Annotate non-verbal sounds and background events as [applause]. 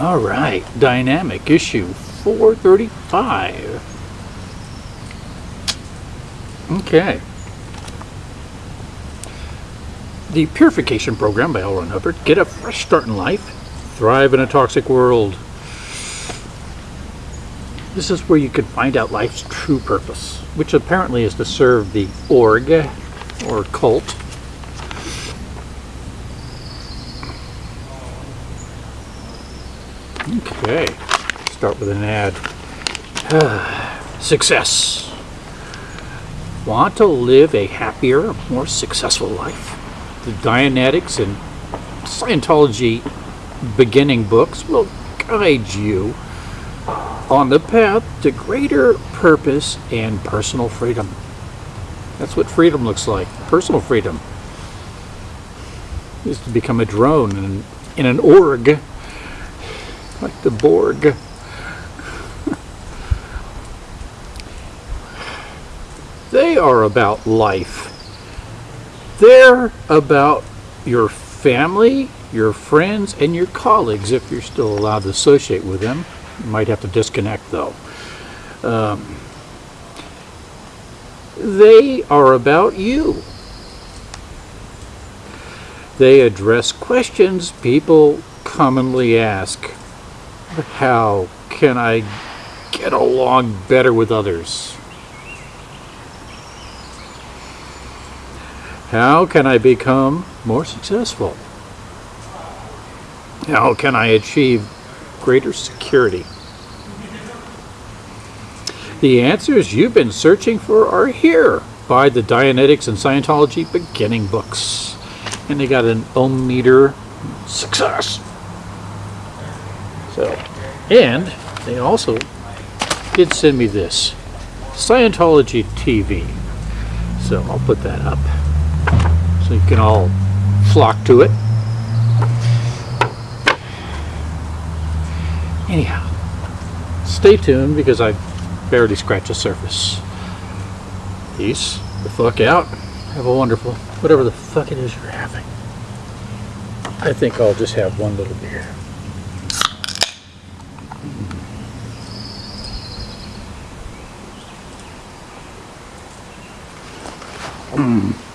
All right, dynamic issue 435. Okay. The Purification Program by L. Ron Hubbard. Get a fresh start in life. Thrive in a toxic world. This is where you can find out life's true purpose, which apparently is to serve the org or cult. Okay, start with an ad. [sighs] Success. Want to live a happier, more successful life? The Dianetics and Scientology beginning books will guide you on the path to greater purpose and personal freedom. That's what freedom looks like. Personal freedom is to become a drone in, in an org, like the Borg. they are about life. They're about your family, your friends, and your colleagues if you're still allowed to associate with them. You might have to disconnect though. Um, they are about you. They address questions people commonly ask. How can I get along better with others? How can I become more successful? How can I achieve greater security? The answers you've been searching for are here by the Dianetics and Scientology beginning books. And they got an ohm meter success. And they also did send me this Scientology TV. So I'll put that up so you can all flock to it. Anyhow, stay tuned because I barely scratched the surface. Peace the fuck out. Have a wonderful, whatever the fuck it is you're having. I think I'll just have one little beer. 嗯。